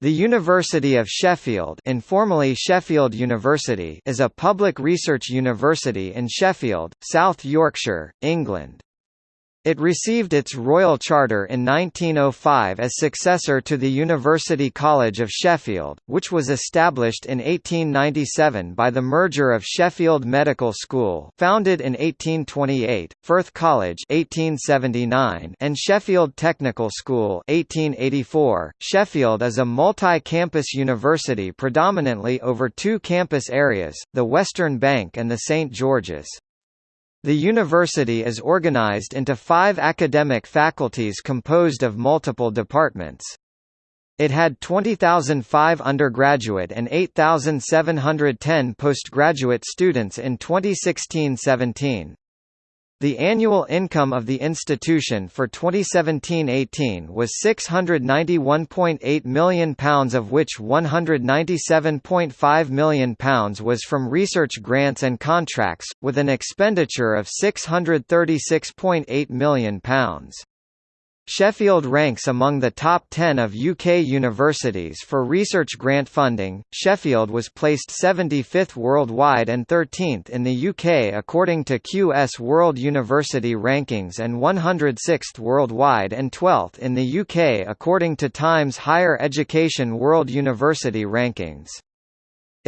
The University of Sheffield informally Sheffield University is a public research university in Sheffield, South Yorkshire, England. It received its royal charter in 1905 as successor to the University College of Sheffield, which was established in 1897 by the merger of Sheffield Medical School founded in 1828, Firth College 1879, and Sheffield Technical School 1884. Sheffield is a multi-campus university predominantly over two campus areas, the Western Bank and the St George's. The university is organized into five academic faculties composed of multiple departments. It had 20,005 undergraduate and 8,710 postgraduate students in 2016–17. The annual income of the institution for 2017–18 was £691.8 million of which £197.5 million was from research grants and contracts, with an expenditure of £636.8 million. Sheffield ranks among the top 10 of UK universities for research grant funding. Sheffield was placed 75th worldwide and 13th in the UK according to QS World University Rankings and 106th worldwide and 12th in the UK according to Times Higher Education World University Rankings.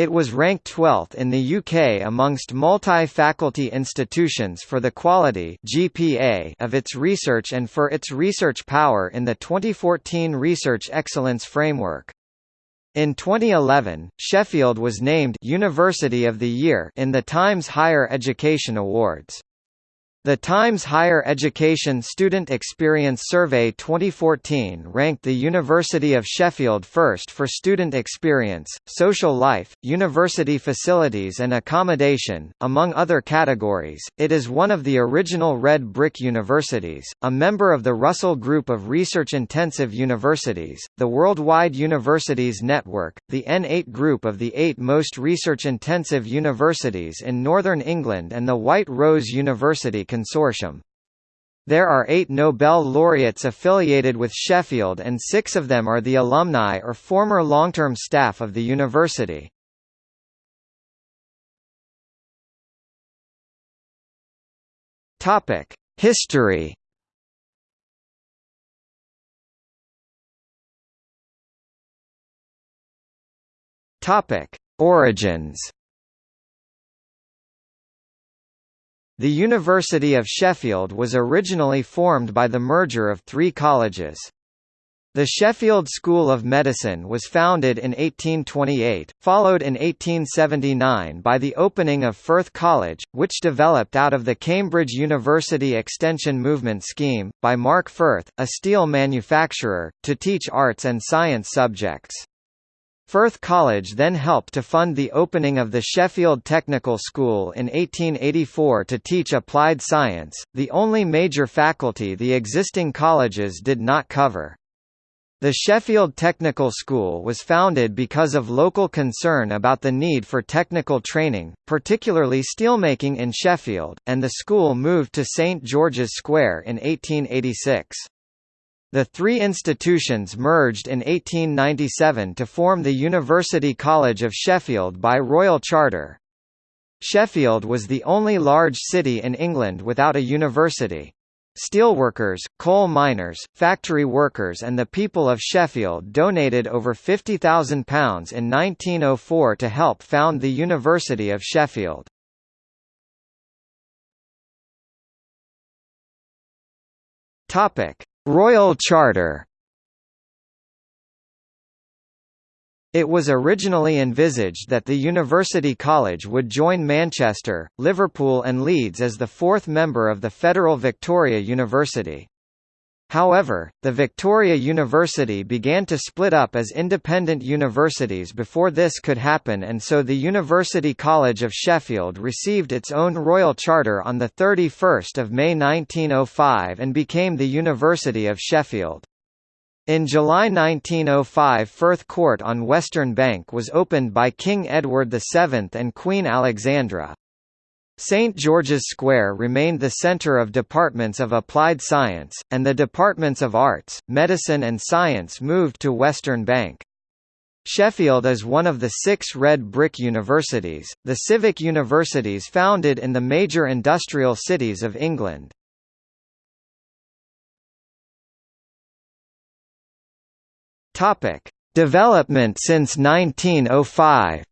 It was ranked 12th in the UK amongst multi-faculty institutions for the quality GPA of its research and for its research power in the 2014 Research Excellence Framework. In 2011, Sheffield was named University of the Year in the Times Higher Education Awards. The Times Higher Education Student Experience Survey 2014 ranked the University of Sheffield first for student experience, social life, university facilities and accommodation, among other categories. It is one of the original Red Brick Universities, a member of the Russell Group of research-intensive universities, the Worldwide Universities Network, the N8 group of the eight most research-intensive universities in Northern England and the White Rose University Consortium. There are eight Nobel laureates affiliated with Sheffield and six of them are the alumni or former long-term staff of the university. History Origins The University of Sheffield was originally formed by the merger of three colleges. The Sheffield School of Medicine was founded in 1828, followed in 1879 by the opening of Firth College, which developed out of the Cambridge University Extension Movement scheme, by Mark Firth, a steel manufacturer, to teach arts and science subjects. Firth College then helped to fund the opening of the Sheffield Technical School in 1884 to teach applied science, the only major faculty the existing colleges did not cover. The Sheffield Technical School was founded because of local concern about the need for technical training, particularly steelmaking in Sheffield, and the school moved to St George's Square in 1886. The three institutions merged in 1897 to form the University College of Sheffield by royal charter. Sheffield was the only large city in England without a university. Steelworkers, coal miners, factory workers and the people of Sheffield donated over £50,000 in 1904 to help found the University of Sheffield. Topic: Royal Charter It was originally envisaged that the University College would join Manchester, Liverpool and Leeds as the fourth member of the Federal Victoria University. However, the Victoria University began to split up as independent universities before this could happen and so the University College of Sheffield received its own royal charter on 31 May 1905 and became the University of Sheffield. In July 1905 Firth Court on Western Bank was opened by King Edward VII and Queen Alexandra. St. George's Square remained the center of departments of applied science, and the departments of arts, medicine and science moved to Western Bank. Sheffield is one of the six red brick universities, the civic universities founded in the major industrial cities of England. Development since 1905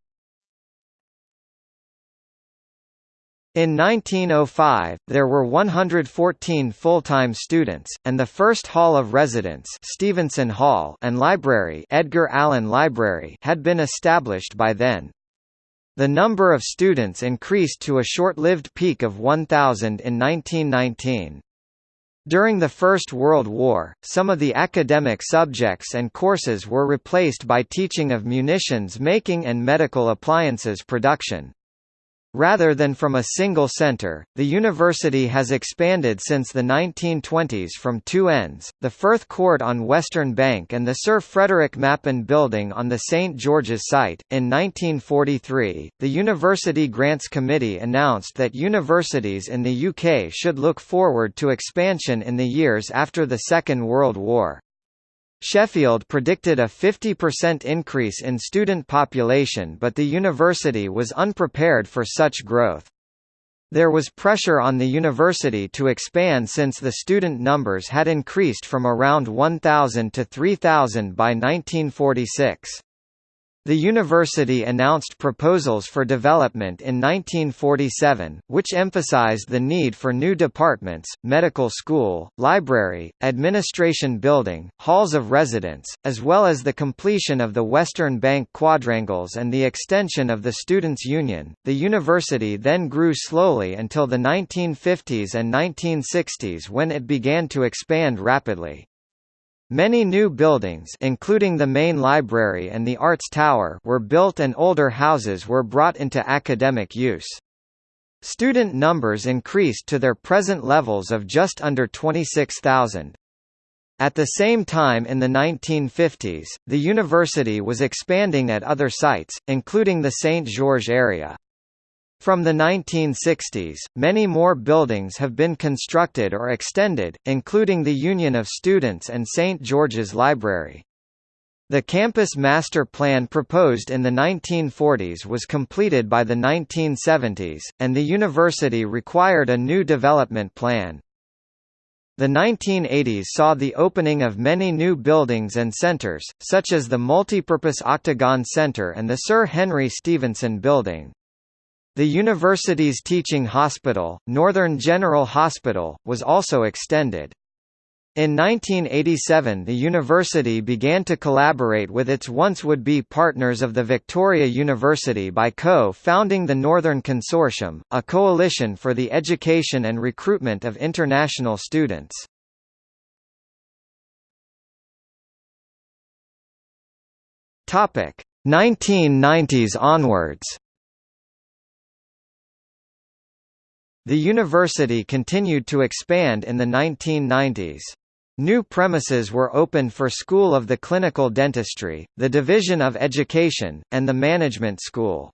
In 1905, there were 114 full-time students, and the first Hall of Residence Stephenson Hall and library Edgar Allen Library had been established by then. The number of students increased to a short-lived peak of 1,000 in 1919. During the First World War, some of the academic subjects and courses were replaced by teaching of munitions making and medical appliances production. Rather than from a single center, the university has expanded since the 1920s from two ends, the Firth Court on Western Bank and the Sir Frederick Mappin Building on the St George's site. In 1943, the University Grants Committee announced that universities in the UK should look forward to expansion in the years after the Second World War. Sheffield predicted a 50% increase in student population but the university was unprepared for such growth. There was pressure on the university to expand since the student numbers had increased from around 1,000 to 3,000 by 1946. The university announced proposals for development in 1947, which emphasized the need for new departments, medical school, library, administration building, halls of residence, as well as the completion of the Western Bank quadrangles and the extension of the Students' Union. The university then grew slowly until the 1950s and 1960s when it began to expand rapidly. Many new buildings including the main library and the Arts Tower were built and older houses were brought into academic use. Student numbers increased to their present levels of just under 26,000. At the same time in the 1950s, the university was expanding at other sites, including the St. George area. From the 1960s, many more buildings have been constructed or extended, including the Union of Students and St. George's Library. The campus master plan proposed in the 1940s was completed by the 1970s, and the university required a new development plan. The 1980s saw the opening of many new buildings and centres, such as the multipurpose Octagon Centre and the Sir Henry Stephenson Building. The university's teaching hospital, Northern General Hospital, was also extended. In 1987 the university began to collaborate with its once would-be partners of the Victoria University by co-founding the Northern Consortium, a coalition for the education and recruitment of international students. Topic: 1990s onwards. The university continued to expand in the 1990s. New premises were opened for School of the Clinical Dentistry, the Division of Education, and the Management School.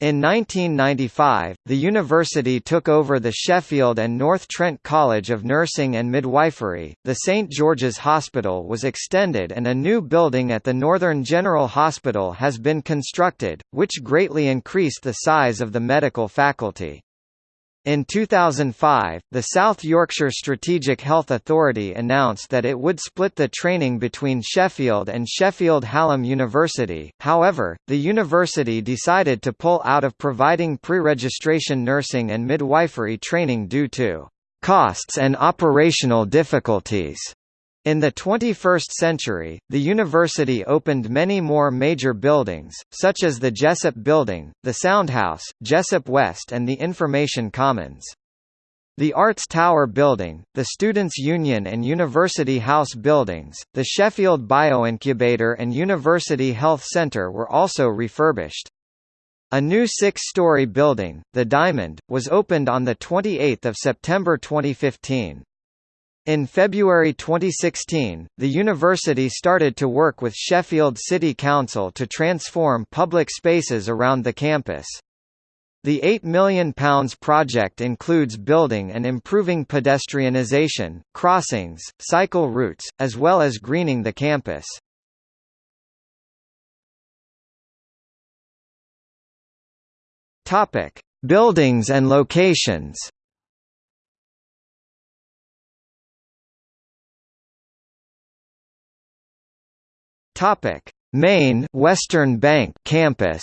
In 1995, the university took over the Sheffield and North Trent College of Nursing and Midwifery. The St George's Hospital was extended and a new building at the Northern General Hospital has been constructed, which greatly increased the size of the medical faculty. In 2005, the South Yorkshire Strategic Health Authority announced that it would split the training between Sheffield and Sheffield Hallam University, however, the university decided to pull out of providing pre-registration nursing and midwifery training due to costs and operational difficulties. In the 21st century, the university opened many more major buildings, such as the Jessop Building, the Soundhouse, Jessop West and the Information Commons. The Arts Tower Building, the Students' Union and University House buildings, the Sheffield Bioincubator and University Health Centre were also refurbished. A new six-story building, the Diamond, was opened on 28 September 2015. In February 2016, the university started to work with Sheffield City Council to transform public spaces around the campus. The £8 million project includes building and improving pedestrianisation, crossings, cycle routes, as well as greening the campus. Buildings and locations Topic: Main Western Bank campus.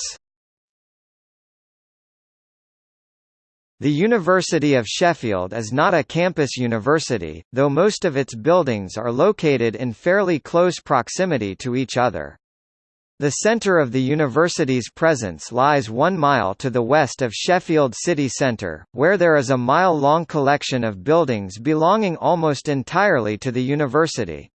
The University of Sheffield is not a campus university, though most of its buildings are located in fairly close proximity to each other. The centre of the university's presence lies one mile to the west of Sheffield city centre, where there is a mile-long collection of buildings belonging almost entirely to the university.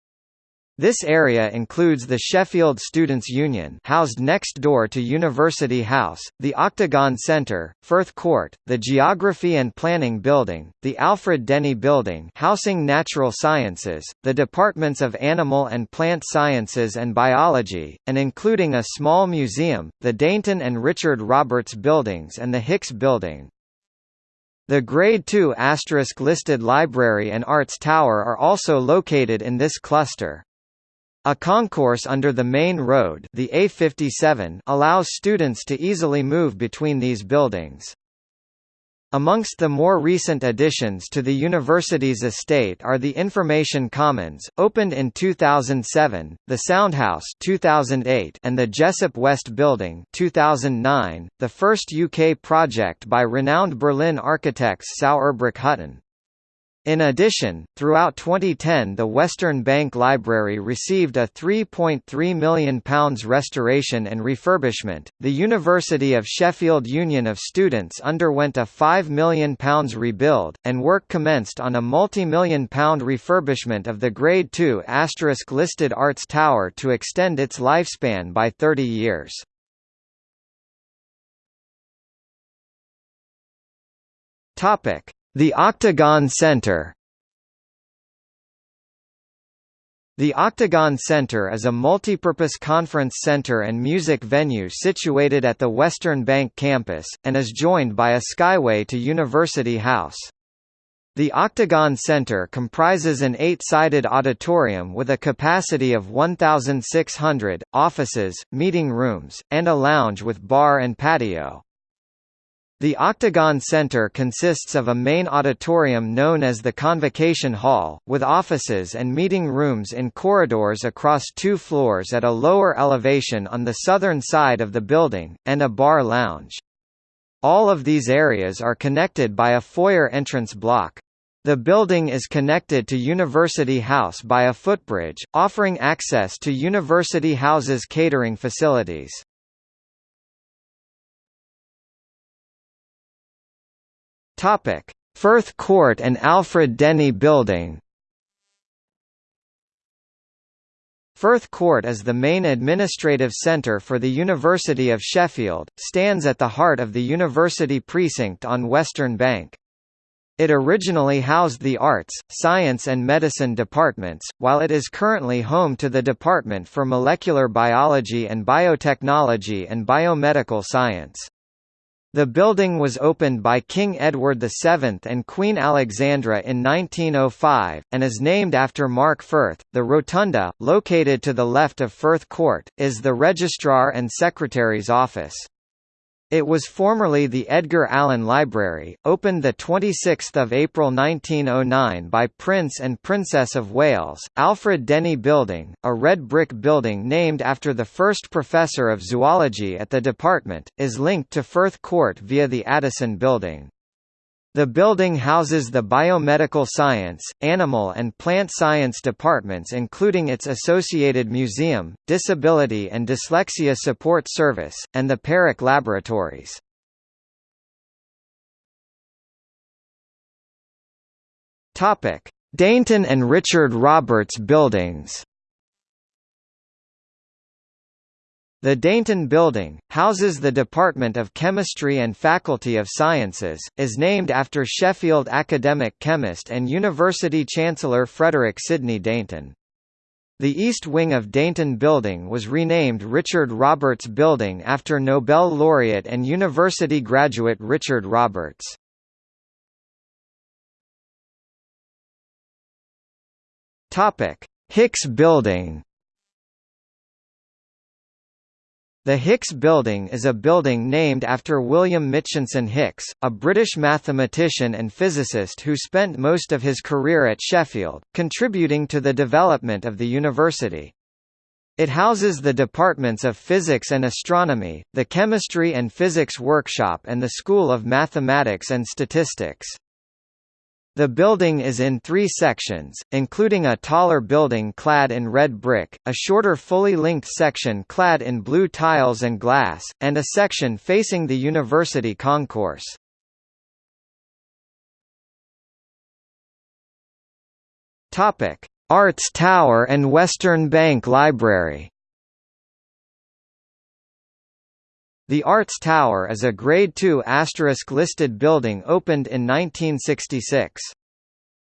This area includes the Sheffield Students' Union housed next door to University House, the Octagon Centre, Firth Court, the Geography and Planning Building, the Alfred Denny Building housing Natural Sciences, the Departments of Animal and Plant Sciences and Biology, and including a small museum, the Dainton and Richard Roberts Buildings and the Hicks Building. The Grade II listed Library and Arts Tower are also located in this cluster. A concourse under the main road the A57 allows students to easily move between these buildings. Amongst the more recent additions to the university's estate are the Information Commons, opened in 2007, the Soundhouse 2008, and the Jessop West Building 2009, the first UK project by renowned Berlin architects Sauerbruch Hutton. In addition, throughout 2010 the Western Bank Library received a £3.3 million restoration and refurbishment. The University of Sheffield Union of Students underwent a £5 million rebuild, and work commenced on a multi-million pound refurbishment of the Grade II listed Arts Tower to extend its lifespan by 30 years. Topic the Octagon Center The Octagon Center is a multipurpose conference center and music venue situated at the Western Bank campus, and is joined by a skyway to University House. The Octagon Center comprises an eight-sided auditorium with a capacity of 1,600, offices, meeting rooms, and a lounge with bar and patio. The Octagon Center consists of a main auditorium known as the Convocation Hall, with offices and meeting rooms in corridors across two floors at a lower elevation on the southern side of the building, and a bar lounge. All of these areas are connected by a foyer entrance block. The building is connected to University House by a footbridge, offering access to University House's catering facilities. Topic: Firth Court and Alfred Denny Building. Firth Court is the main administrative centre for the University of Sheffield, stands at the heart of the university precinct on Western Bank. It originally housed the Arts, Science and Medicine departments, while it is currently home to the Department for Molecular Biology and Biotechnology and Biomedical Science. The building was opened by King Edward VII and Queen Alexandra in 1905, and is named after Mark Firth. The rotunda, located to the left of Firth Court, is the Registrar and Secretary's office. It was formerly the Edgar Allen Library, opened 26 April 1909 by Prince and Princess of Wales. Alfred Denny Building, a red brick building named after the first professor of zoology at the department, is linked to Firth Court via the Addison Building. The building houses the biomedical science, animal and plant science departments including its associated museum, disability and dyslexia support service, and the Perak Laboratories. Dainton and Richard Roberts buildings The Dainton Building, houses the Department of Chemistry and Faculty of Sciences, is named after Sheffield academic chemist and University Chancellor Frederick Sidney Dainton. The east wing of Dainton Building was renamed Richard Roberts Building after Nobel laureate and university graduate Richard Roberts. Hicks Building The Hicks Building is a building named after William Mitchinson Hicks, a British mathematician and physicist who spent most of his career at Sheffield, contributing to the development of the university. It houses the departments of Physics and Astronomy, the Chemistry and Physics Workshop and the School of Mathematics and Statistics. The building is in three sections, including a taller building clad in red brick, a shorter fully linked section clad in blue tiles and glass, and a section facing the university concourse. Arts Tower and Western Bank Library The Arts Tower is a Grade II listed building opened in 1966.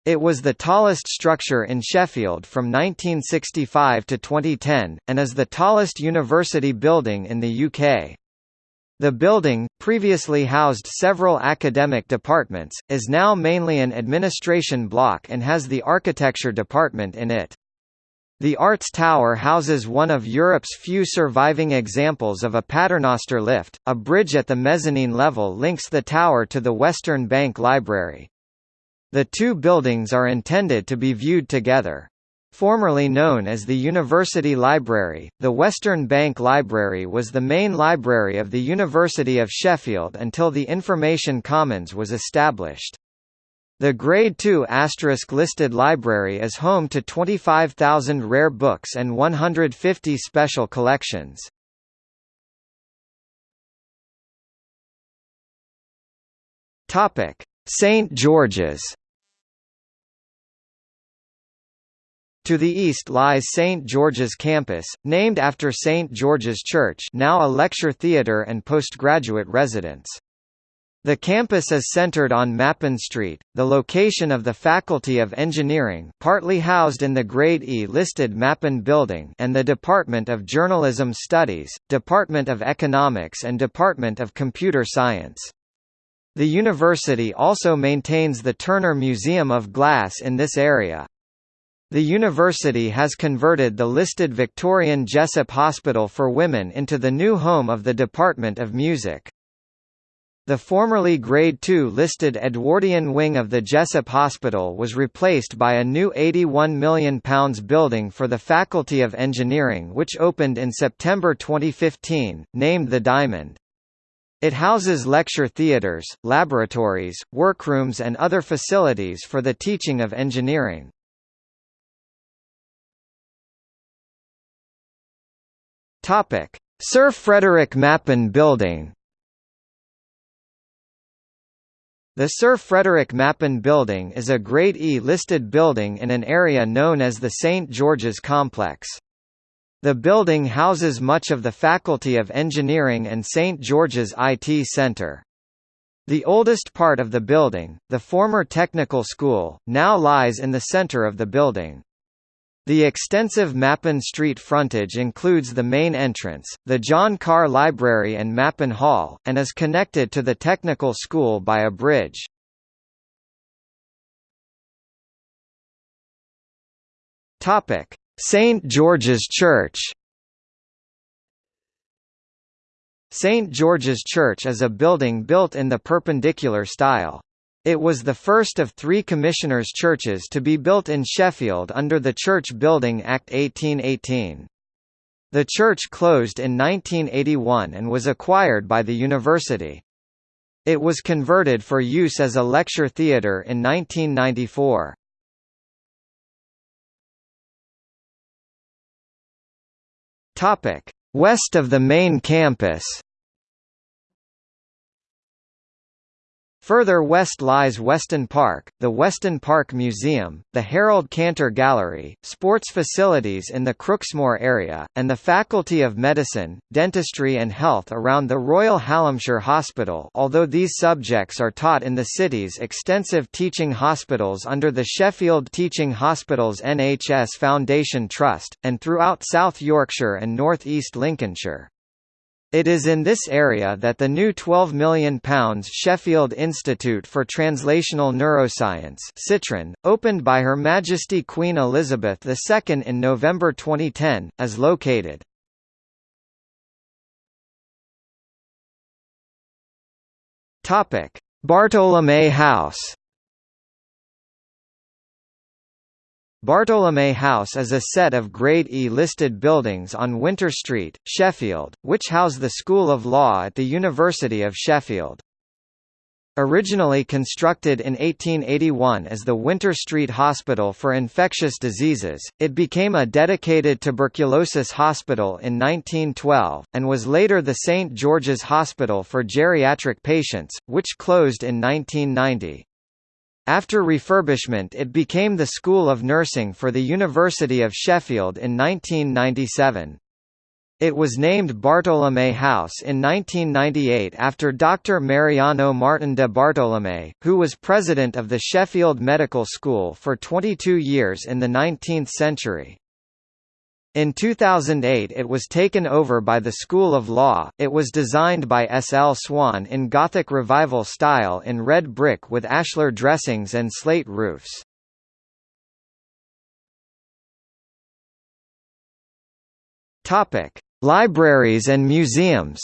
It was the tallest structure in Sheffield from 1965 to 2010, and is the tallest university building in the UK. The building, previously housed several academic departments, is now mainly an administration block and has the architecture department in it. The Arts Tower houses one of Europe's few surviving examples of a paternoster lift. A bridge at the mezzanine level links the tower to the Western Bank Library. The two buildings are intended to be viewed together. Formerly known as the University Library, the Western Bank Library was the main library of the University of Sheffield until the Information Commons was established. The Grade II listed library is home to 25,000 rare books and 150 special collections. St. George's To the east lies St. George's Campus, named after St. George's Church now a lecture theatre and postgraduate residence. The campus is centered on Mappin Street, the location of the Faculty of Engineering partly housed in the Grade E listed Mappin Building and the Department of Journalism Studies, Department of Economics and Department of Computer Science. The university also maintains the Turner Museum of Glass in this area. The university has converted the listed Victorian Jessop Hospital for Women into the new home of the Department of Music. The formerly Grade II listed Edwardian wing of the Jessop Hospital was replaced by a new £81 million building for the Faculty of Engineering which opened in September 2015, named the Diamond. It houses lecture theatres, laboratories, workrooms and other facilities for the teaching of engineering. Sir Frederick Mappin Building The Sir Frederick Mappin Building is a Grade E listed building in an area known as the St George's Complex. The building houses much of the Faculty of Engineering and St George's IT Centre. The oldest part of the building, the former technical school, now lies in the centre of the building. The extensive Mappin Street frontage includes the main entrance, the John Carr Library and Mappin Hall, and is connected to the technical school by a bridge. St. George's Church St. George's Church is a building built in the Perpendicular style. It was the first of three commissioners' churches to be built in Sheffield under the Church Building Act 1818. The church closed in 1981 and was acquired by the university. It was converted for use as a lecture theatre in 1994. West of the main campus Further west lies Weston Park, the Weston Park Museum, the Harold Cantor Gallery, sports facilities in the Crooksmoor area, and the Faculty of Medicine, Dentistry and Health around the Royal Hallamshire Hospital although these subjects are taught in the city's extensive teaching hospitals under the Sheffield Teaching Hospitals NHS Foundation Trust, and throughout South Yorkshire and North East Lincolnshire. It is in this area that the new £12 million Sheffield Institute for Translational Neuroscience SITraN, opened by Her Majesty Queen Elizabeth II in November 2010, is located. Bartolomé House Bartolomé House is a set of Grade E listed buildings on Winter Street, Sheffield, which house the School of Law at the University of Sheffield. Originally constructed in 1881 as the Winter Street Hospital for Infectious Diseases, it became a dedicated tuberculosis hospital in 1912, and was later the St. George's Hospital for Geriatric Patients, which closed in 1990. After refurbishment it became the School of Nursing for the University of Sheffield in 1997. It was named Bartolomé House in 1998 after Dr. Mariano Martin de Bartolomé, who was president of the Sheffield Medical School for 22 years in the 19th century. In 2008 it was taken over by the School of Law. It was designed by S. L. Swan in Gothic Revival style in red brick with ashlar dressings and slate roofs. Topic: Libraries and museums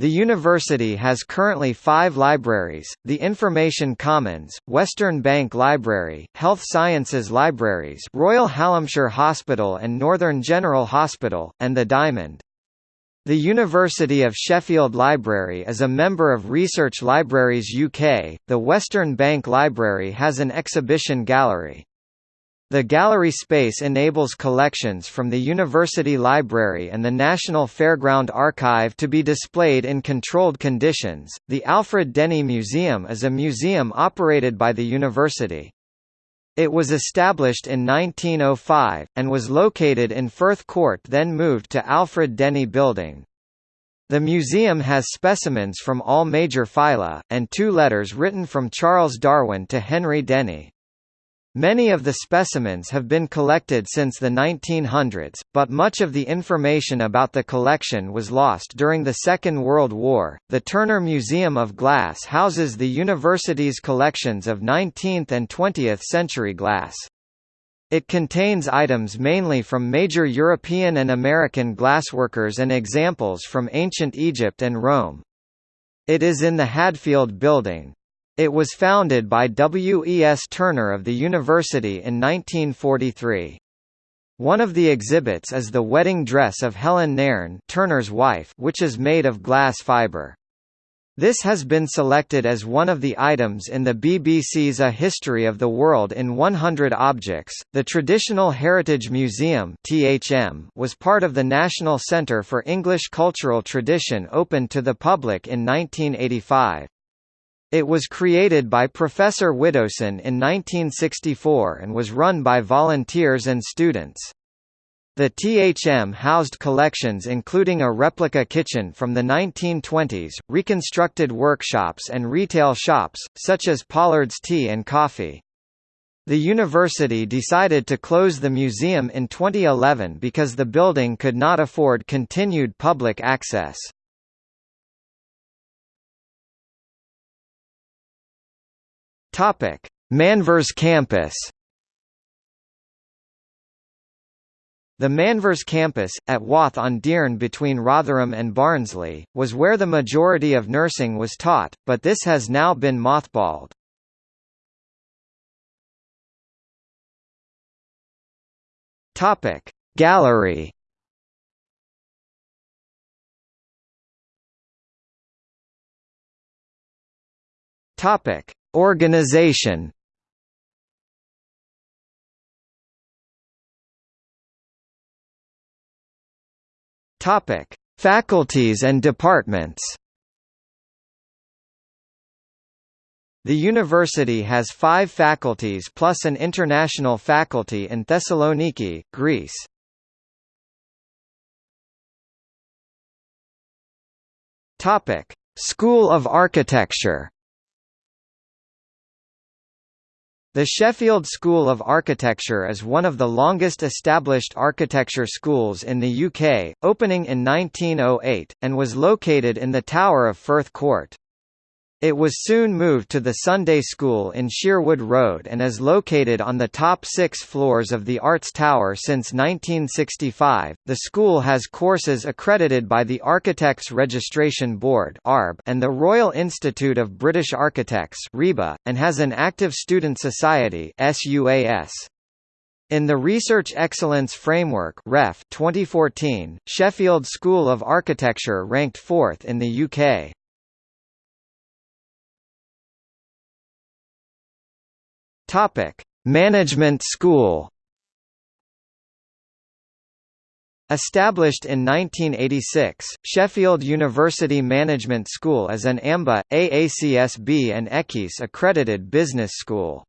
The university has currently five libraries, the Information Commons, Western Bank Library, Health Sciences Libraries Royal Hallamshire Hospital and Northern General Hospital, and the Diamond. The University of Sheffield Library is a member of Research Libraries UK. The Western Bank Library has an exhibition gallery. The gallery space enables collections from the University Library and the National Fairground Archive to be displayed in controlled conditions. The Alfred Denny Museum is a museum operated by the university. It was established in 1905, and was located in Firth Court then moved to Alfred Denny Building. The museum has specimens from all major phyla, and two letters written from Charles Darwin to Henry Denny. Many of the specimens have been collected since the 1900s, but much of the information about the collection was lost during the Second World War. The Turner Museum of Glass houses the university's collections of 19th and 20th century glass. It contains items mainly from major European and American glassworkers and examples from ancient Egypt and Rome. It is in the Hadfield Building, it was founded by W. E. S. Turner of the university in 1943. One of the exhibits is the wedding dress of Helen Nairn Turner's wife which is made of glass fibre. This has been selected as one of the items in the BBC's A History of the World in 100 Objects. The Traditional Heritage Museum (THM) was part of the National Centre for English Cultural Tradition opened to the public in 1985. It was created by Professor Widdowson in 1964 and was run by volunteers and students. The THM housed collections including a replica kitchen from the 1920s, reconstructed workshops and retail shops, such as Pollard's Tea and Coffee. The university decided to close the museum in 2011 because the building could not afford continued public access. Topic: Manvers campus. The Manvers campus, at Wath on Dearne between Rotherham and Barnsley, was where the majority of nursing was taught, but this has now been mothballed. Gallery. Topic: Organization Topic: Faculties and departments. The university has five faculties plus an international faculty in Thessaloniki, Greece. Topic: School of Architecture. The Sheffield School of Architecture is one of the longest established architecture schools in the UK, opening in 1908, and was located in the Tower of Firth Court. It was soon moved to the Sunday School in Sherwood Road and is located on the top six floors of the Arts Tower since 1965. The school has courses accredited by the Architects Registration Board and the Royal Institute of British Architects and has an active student society In the Research Excellence Framework REF 2014, Sheffield School of Architecture ranked fourth in the UK. Topic: Management School. Established in 1986, Sheffield University Management School is an AMBA, AACSB and EQUIS accredited business school.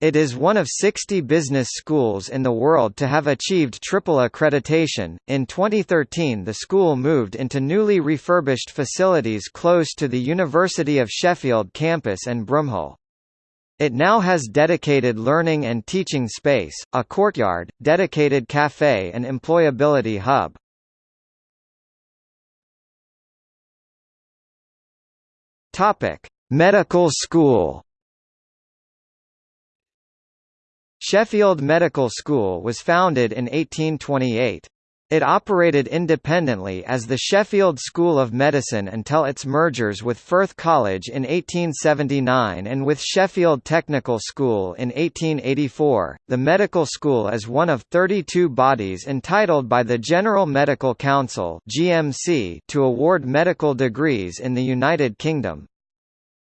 It is one of 60 business schools in the world to have achieved triple accreditation. In 2013, the school moved into newly refurbished facilities close to the University of Sheffield campus and Broomhill. It now has dedicated learning and teaching space, a courtyard, dedicated cafe and employability hub. Topic: Medical School. Sheffield Medical School was founded in 1828. It operated independently as the Sheffield School of Medicine until its mergers with Firth College in 1879 and with Sheffield Technical School in 1884. The medical school is one of 32 bodies entitled by the General Medical Council (GMC) to award medical degrees in the United Kingdom.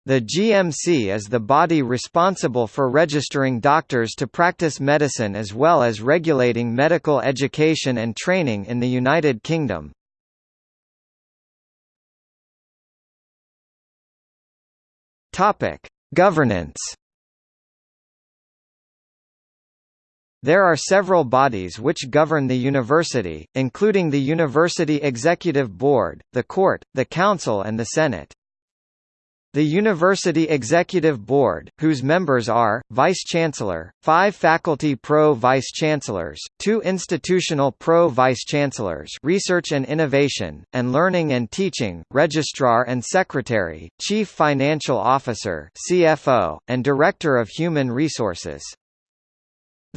The GMC is the body responsible for registering doctors to practice medicine as well as regulating medical education and training in the United Kingdom. Topic: Governance. There are several bodies which govern the university, including the University Executive Board, the Court, the Council and the Senate. The University Executive Board, whose members are, Vice-Chancellor, five Faculty Pro-Vice-Chancellors, two Institutional Pro-Vice-Chancellors Research and Innovation, and Learning and Teaching, Registrar and Secretary, Chief Financial Officer CFO, and Director of Human Resources.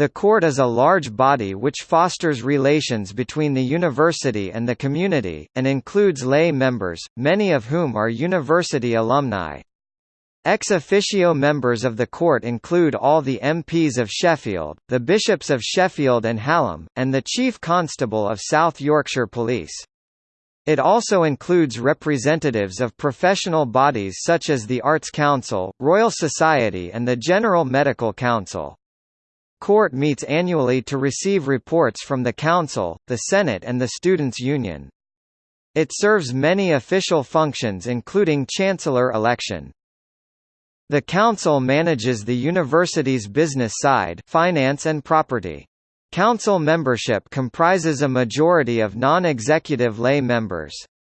The court is a large body which fosters relations between the university and the community, and includes lay members, many of whom are university alumni. Ex officio members of the court include all the MPs of Sheffield, the Bishops of Sheffield and Hallam, and the Chief Constable of South Yorkshire Police. It also includes representatives of professional bodies such as the Arts Council, Royal Society and the General Medical Council. Court meets annually to receive reports from the Council, the Senate and the Students' Union. It serves many official functions including chancellor election. The Council manages the university's business side finance and property. Council membership comprises a majority of non-executive lay members.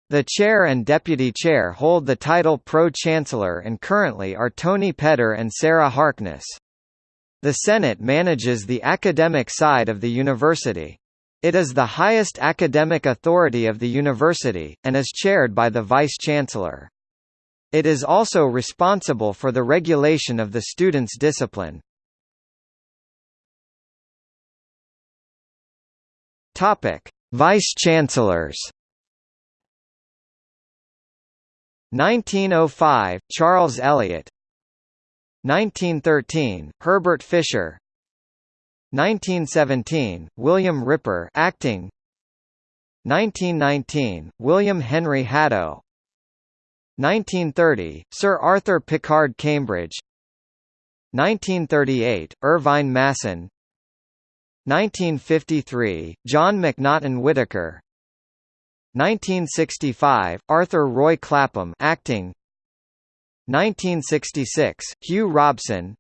The chair and deputy chair hold the title pro-chancellor and currently are Tony Pedder and Sarah Harkness. The Senate manages the academic side of the university. It is the highest academic authority of the university, and is chaired by the Vice-Chancellor. It is also responsible for the regulation of the students' discipline. Vice-Chancellors 1905 – Charles Eliot 1913, Herbert Fisher. 1917, William Ripper acting. 1919, William Henry Hadow. 1930, Sir Arthur Pickard Cambridge. 1938, Irvine Masson. 1953, John Macnaghten Whittaker. 1965, Arthur Roy Clapham acting 1966, Hugh Robson.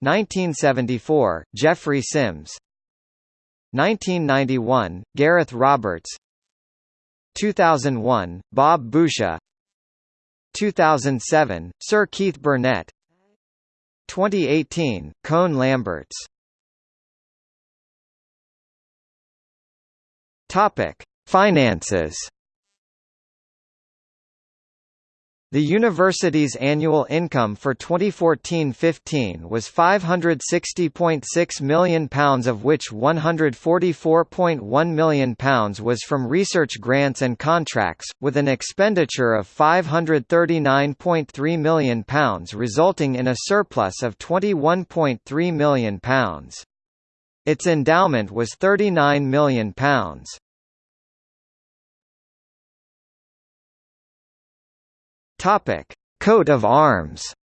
1974, Geoffrey Sims. 1991, Gareth Roberts. 2001, Bob Boucher. 2007, Sir Keith Burnett. 2018, Koen Lamberts. Finances The university's annual income for 2014-15 was £560.6 million of which £144.1 million was from research grants and contracts, with an expenditure of £539.3 million resulting in a surplus of £21.3 million. Its endowment was £39 million. Topic: Coat of arms.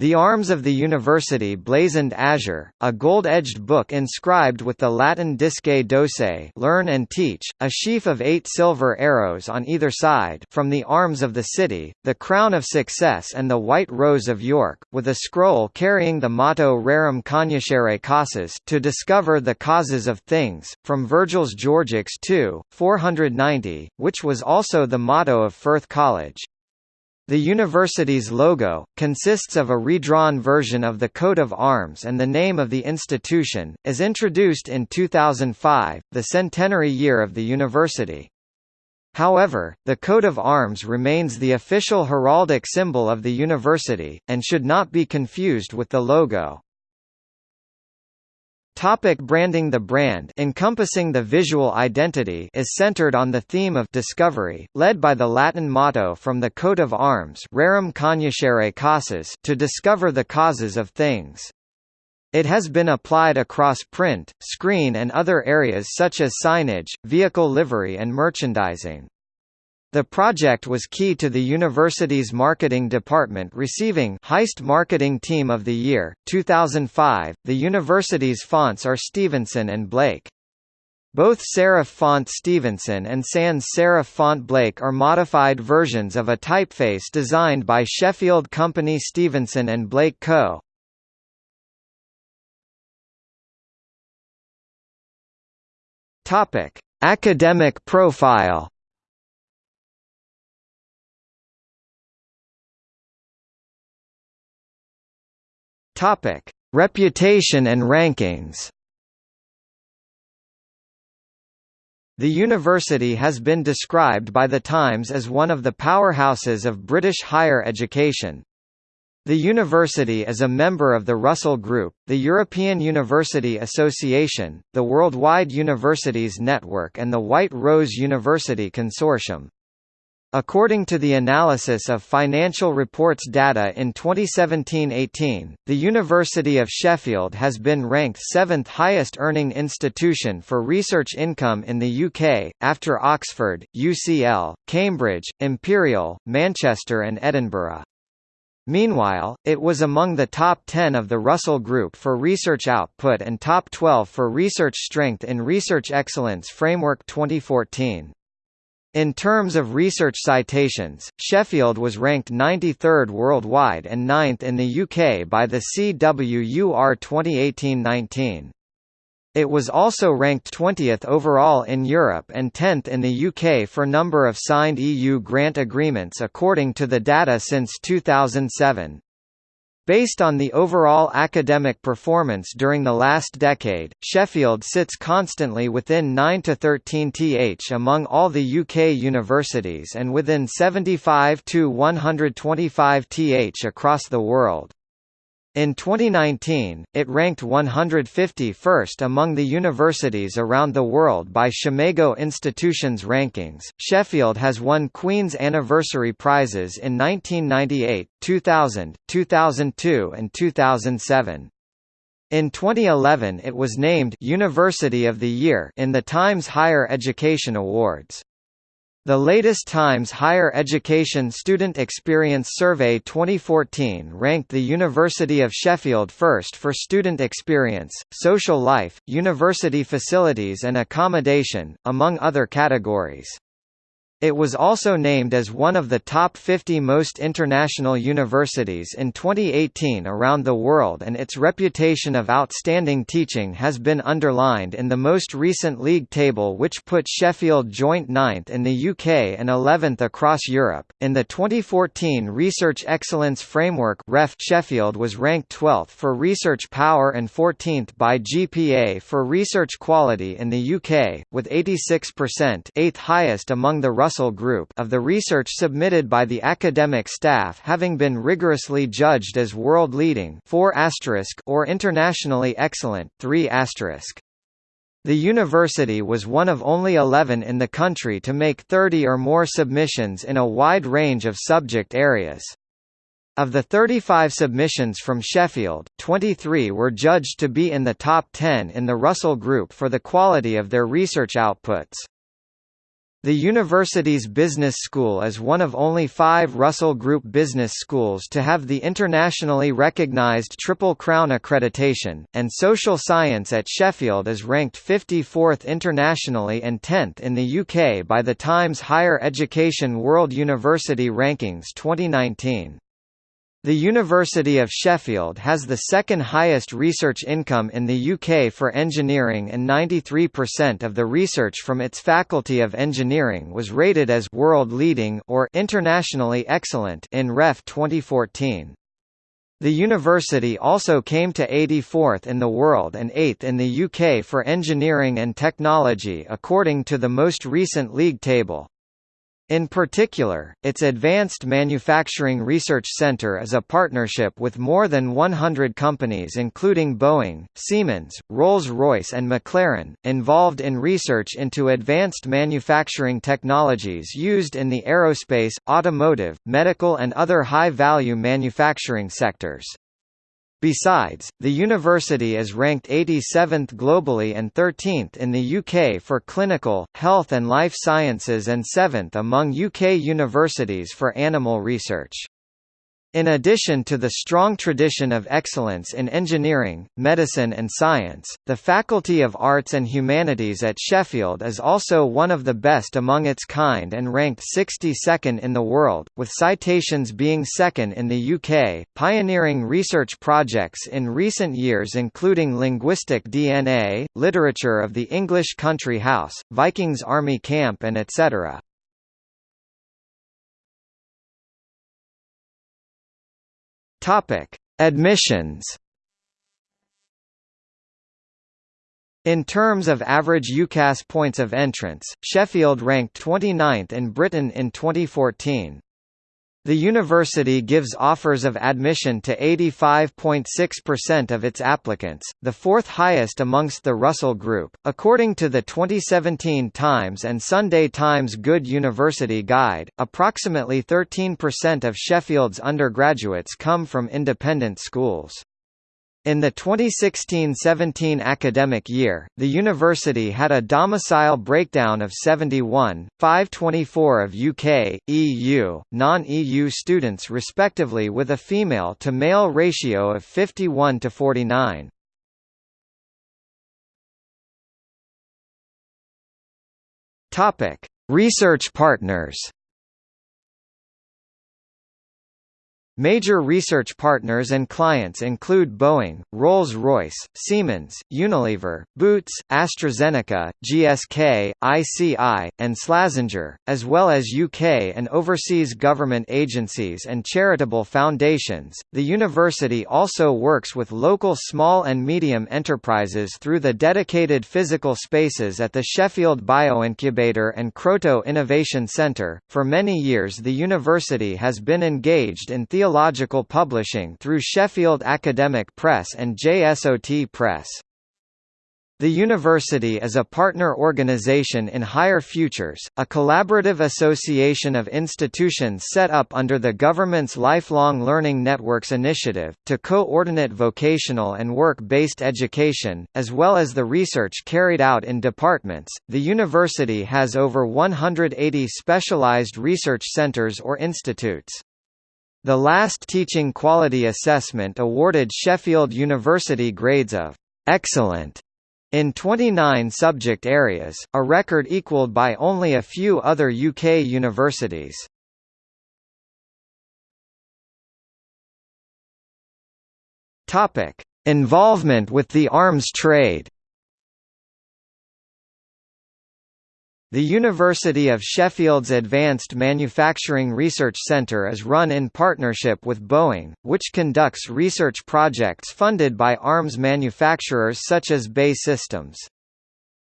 The arms of the university blazoned azure, a gold-edged book inscribed with the Latin Disce Docere learn and teach, a sheaf of eight silver arrows on either side from the arms of the city, the crown of success and the white rose of York, with a scroll carrying the motto Rerum cognoscere causas to discover the causes of things, from Virgil's Georgics II, 490, which was also the motto of Firth College. The university's logo, consists of a redrawn version of the coat of arms and the name of the institution, is introduced in 2005, the centenary year of the university. However, the coat of arms remains the official heraldic symbol of the university, and should not be confused with the logo. Topic branding The brand encompassing the visual identity is centered on the theme of discovery, led by the Latin motto from the coat of arms Rerum cognoscere causas to discover the causes of things. It has been applied across print, screen and other areas such as signage, vehicle livery and merchandising. The project was key to the university's marketing department receiving Heist Marketing Team of the Year, 2005. The university's fonts are Stephenson and Blake. Both serif font Stephenson and sans serif font Blake are modified versions of a typeface designed by Sheffield company Stephenson and Blake Co. Topic: Academic profile Topic: Reputation and rankings. The university has been described by The Times as one of the powerhouses of British higher education. The university is a member of the Russell Group, the European University Association, the Worldwide Universities Network and the White Rose University Consortium. According to the analysis of financial reports data in 2017-18, the University of Sheffield has been ranked seventh highest earning institution for research income in the UK, after Oxford, UCL, Cambridge, Imperial, Manchester and Edinburgh. Meanwhile, it was among the top 10 of the Russell Group for research output and top 12 for research strength in Research Excellence Framework 2014. In terms of research citations, Sheffield was ranked 93rd worldwide and 9th in the UK by the CWUR 2018-19. It was also ranked 20th overall in Europe and 10th in the UK for number of signed EU grant agreements according to the data since 2007. Based on the overall academic performance during the last decade, Sheffield sits constantly within 9 to 13 th among all the UK universities and within 75 to 125 th across the world. In 2019, it ranked 151st among the universities around the world by SCImago Institutions rankings. Sheffield has won Queen's Anniversary Prizes in 1998, 2000, 2002, and 2007. In 2011 it was named University of the Year in the Times Higher Education Awards. The latest Times Higher Education Student Experience Survey 2014 ranked the University of Sheffield first for student experience, social life, university facilities and accommodation, among other categories. It was also named as one of the top 50 most international universities in 2018 around the world and its reputation of outstanding teaching has been underlined in the most recent league table which put Sheffield joint ninth in the UK and 11th across Europe. In the 2014 Research Excellence Framework REF Sheffield was ranked 12th for research power and 14th by GPA for research quality in the UK, with 86% eighth highest among the Russell Group of the research submitted by the academic staff having been rigorously judged as world-leading or internationally excellent 3 the university was one of only 11 in the country to make 30 or more submissions in a wide range of subject areas. Of the 35 submissions from Sheffield, 23 were judged to be in the top 10 in the Russell Group for the quality of their research outputs. The university's business school is one of only five Russell Group business schools to have the internationally recognized Triple Crown accreditation, and social science at Sheffield is ranked 54th internationally and 10th in the UK by the Times Higher Education World University Rankings 2019. The University of Sheffield has the second highest research income in the UK for engineering and 93% of the research from its Faculty of Engineering was rated as world leading or internationally excellent in Ref 2014. The university also came to 84th in the world and 8th in the UK for engineering and technology according to the most recent league table. In particular, its Advanced Manufacturing Research Center is a partnership with more than 100 companies including Boeing, Siemens, Rolls-Royce and McLaren, involved in research into advanced manufacturing technologies used in the aerospace, automotive, medical and other high-value manufacturing sectors. Besides, the university is ranked 87th globally and 13th in the UK for clinical, health and life sciences and 7th among UK universities for animal research. In addition to the strong tradition of excellence in engineering, medicine and science, the Faculty of Arts and Humanities at Sheffield is also one of the best among its kind and ranked 62nd in the world, with citations being second in the UK, pioneering research projects in recent years including linguistic DNA, literature of the English country house, Vikings army camp and etc. Topic: Admissions. In terms of average UCAS points of entrance, Sheffield ranked 29th in Britain in 2014. The university gives offers of admission to 85.6% of its applicants, the fourth highest amongst the Russell Group. According to the 2017 Times and Sunday Times Good University Guide, approximately 13% of Sheffield's undergraduates come from independent schools. In the 2016–17 academic year, the university had a domicile breakdown of 71, 524 of UK, EU, non-EU students respectively with a female-to-male ratio of 51 to 49. Research partners Major research partners and clients include Boeing, Rolls-Royce, Siemens, Unilever, Boots, AstraZeneca, GSK, ICI, and Slazenger, as well as UK and overseas government agencies and charitable foundations. The university also works with local small and medium enterprises through the dedicated physical spaces at the Sheffield Bioincubator and Kroto Innovation Centre. For many years, the university has been engaged in theological theological publishing through Sheffield Academic Press and JSOT Press. The university is a partner organization in Higher Futures, a collaborative association of institutions set up under the government's Lifelong Learning Networks initiative, to coordinate vocational and work-based education, as well as the research carried out in departments. The university has over 180 specialized research centers or institutes. The last Teaching Quality Assessment awarded Sheffield University grades of «excellent» in 29 subject areas, a record equalled by only a few other UK universities. Involvement with the arms trade The University of Sheffield's Advanced Manufacturing Research Centre is run in partnership with Boeing, which conducts research projects funded by arms manufacturers such as BAE Systems.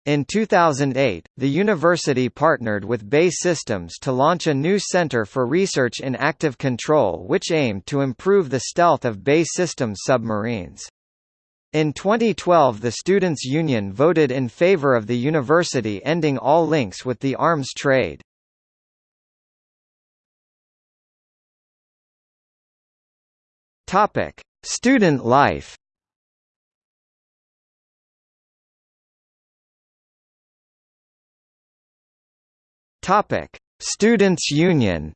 In 2008, the university partnered with BAE Systems to launch a new Center for Research in Active Control which aimed to improve the stealth of BAE Systems submarines. In 2012 the Students' Union voted in favor of the university ending all links with the arms trade. Student life Students' Union.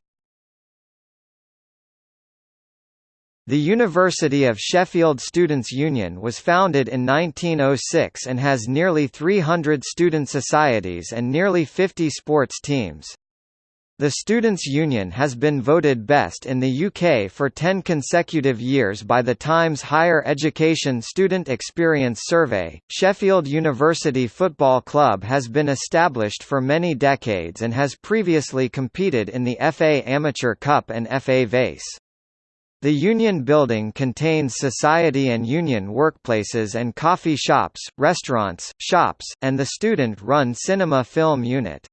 The University of Sheffield Students' Union was founded in 1906 and has nearly 300 student societies and nearly 50 sports teams. The Students' Union has been voted best in the UK for 10 consecutive years by the Times Higher Education Student Experience Survey. Sheffield University Football Club has been established for many decades and has previously competed in the FA Amateur Cup and FA Vase. The Union Building contains society and union workplaces and coffee shops, restaurants, shops, and the student-run cinema film unit.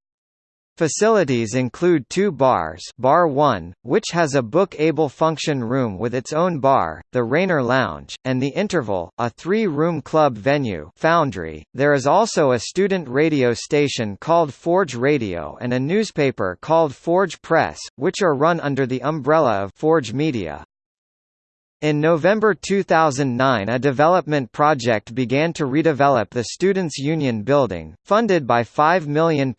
Facilities include two bars Bar 1, which has a book-able function room with its own bar, the Raynor Lounge, and the Interval, a three-room club venue Foundry. There is also a student radio station called Forge Radio and a newspaper called Forge Press, which are run under the umbrella of Forge Media. In November 2009 a development project began to redevelop the Students' Union building, funded by £5 million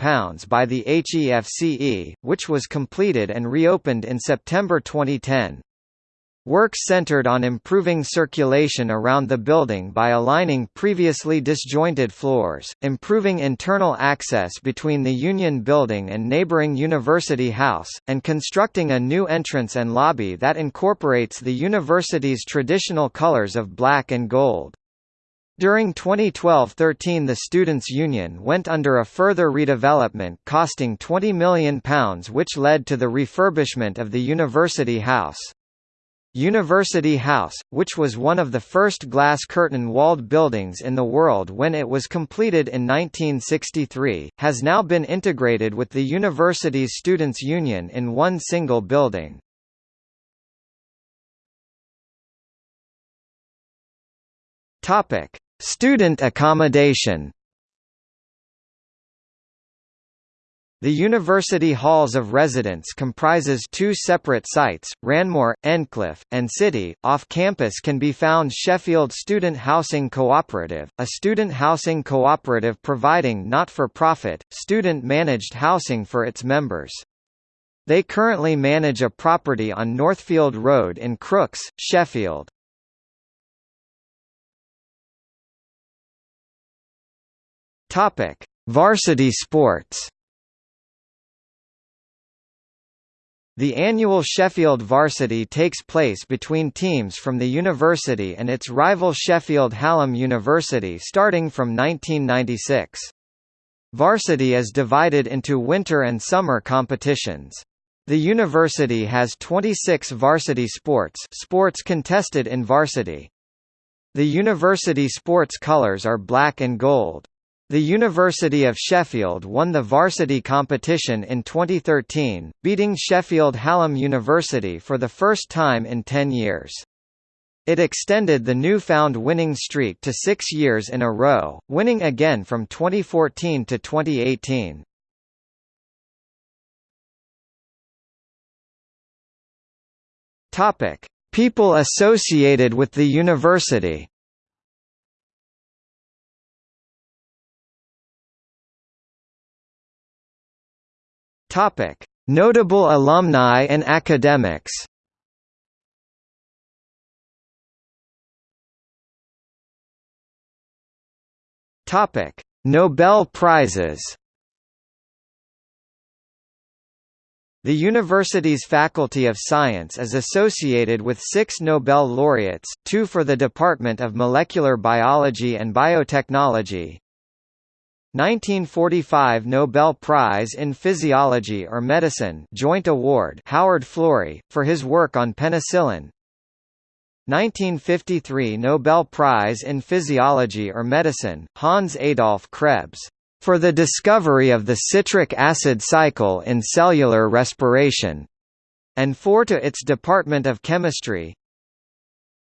by the HEFCE, which was completed and reopened in September 2010. Work centered on improving circulation around the building by aligning previously disjointed floors, improving internal access between the Union Building and neighboring University House, and constructing a new entrance and lobby that incorporates the university's traditional colors of black and gold. During 2012–13 the Students' Union went under a further redevelopment costing £20 million which led to the refurbishment of the University House. University House, which was one of the first glass curtain-walled buildings in the world when it was completed in 1963, has now been integrated with the university's Students' Union in one single building. Student accommodation The University Halls of Residence comprises two separate sites, Ranmoor, Endcliffe, and City. Off campus can be found Sheffield Student Housing Cooperative, a student housing cooperative providing not-for-profit, student-managed housing for its members. They currently manage a property on Northfield Road in Crookes, Sheffield. Varsity sports. The annual Sheffield Varsity takes place between teams from the university and its rival Sheffield Hallam University starting from 1996. Varsity is divided into winter and summer competitions. The university has 26 varsity sports sports contested in varsity. The university sports colours are black and gold. The University of Sheffield won the varsity competition in 2013, beating Sheffield Hallam University for the first time in 10 years. It extended the newfound winning streak to six years in a row, winning again from 2014 to 2018. Topic: People associated with the university. Topic: Notable alumni and academics. Topic: Nobel Prizes. The university's Faculty of Science is associated with six Nobel laureates, two for the Department of Molecular Biology and Biotechnology, 1945 Nobel Prize in Physiology or Medicine Joint Award Howard Florey, for his work on penicillin 1953 Nobel Prize in Physiology or Medicine, Hans Adolf Krebs for the discovery of the citric acid cycle in cellular respiration, and 4 to its Department of Chemistry.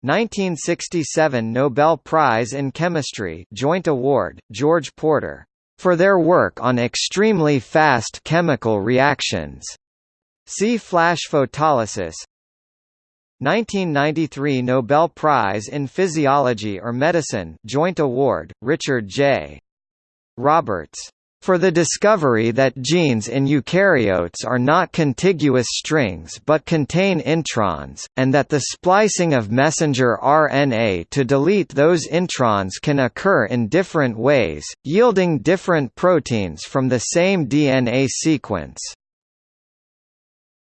1967 Nobel Prize in Chemistry Joint Award, George Porter, for their work on extremely fast chemical reactions. See flash photolysis. 1993 Nobel Prize in Physiology or Medicine Joint Award, Richard J. Roberts for the discovery that genes in eukaryotes are not contiguous strings but contain introns, and that the splicing of messenger RNA to delete those introns can occur in different ways, yielding different proteins from the same DNA sequence.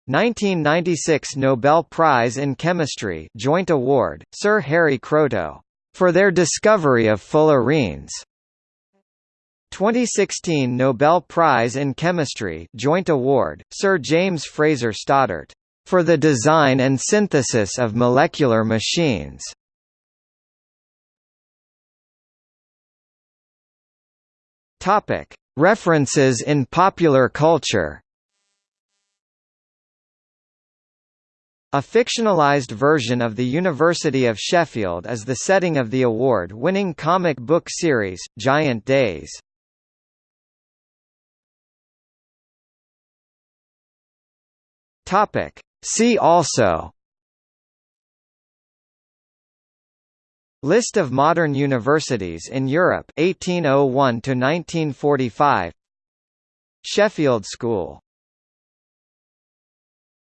1996 Nobel Prize in Chemistry Joint Award, Sir Harry Kroto, for their discovery of fullerenes. 2016 Nobel Prize in Chemistry Joint Award, Sir James Fraser Stoddart. For the design and synthesis of molecular machines. References in popular culture. A fictionalized version of the University of Sheffield is the setting of the award-winning comic book series, Giant Days. Topic. See also List of modern universities in Europe 1801 to 1945 Sheffield School